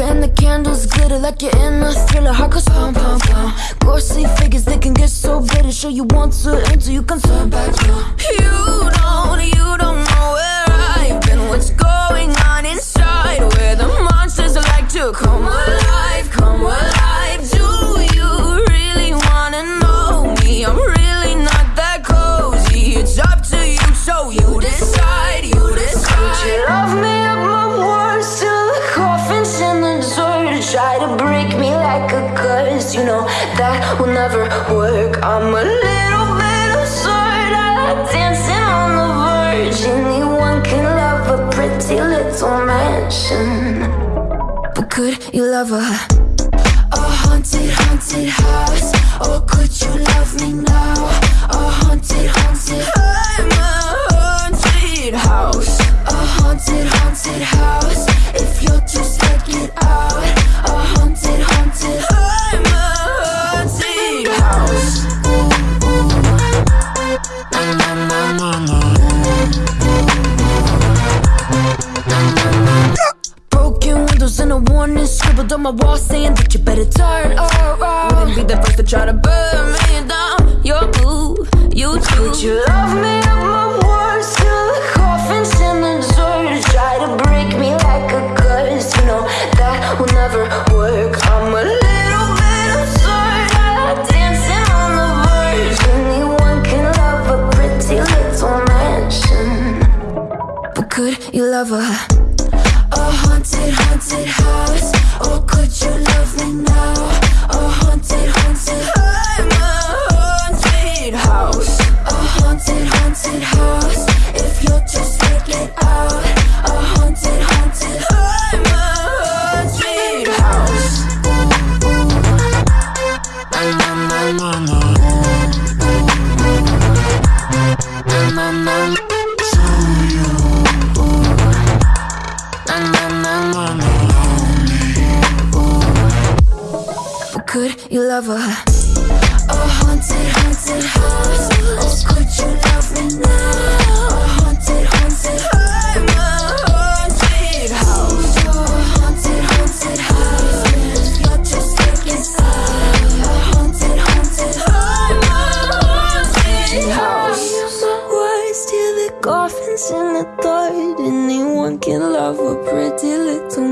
And the candles glitter like you're in a thriller. Heart goes pum pum pum. Ghostly figures they can get so bitter. Show you want to until you can turn back. You don't, like a curse. You know that will never work. I'm a little bit absurd. I like dancing on the verge. Anyone can love a pretty little mansion. But could you love a a haunted, and a warning scribbled on my wall saying that you better turn around. Wouldn't be the first to try to burn me down. You're you too. Would you love me could you love her? a haunted, haunted house? Could you love a a haunted, haunted house? Or could you love me now? A haunted, haunted I'm a haunted house. A haunted, haunted house. If you're just taking side. A haunted, haunted I'm house. Words till the coffin's in the third. Anyone can love a pretty little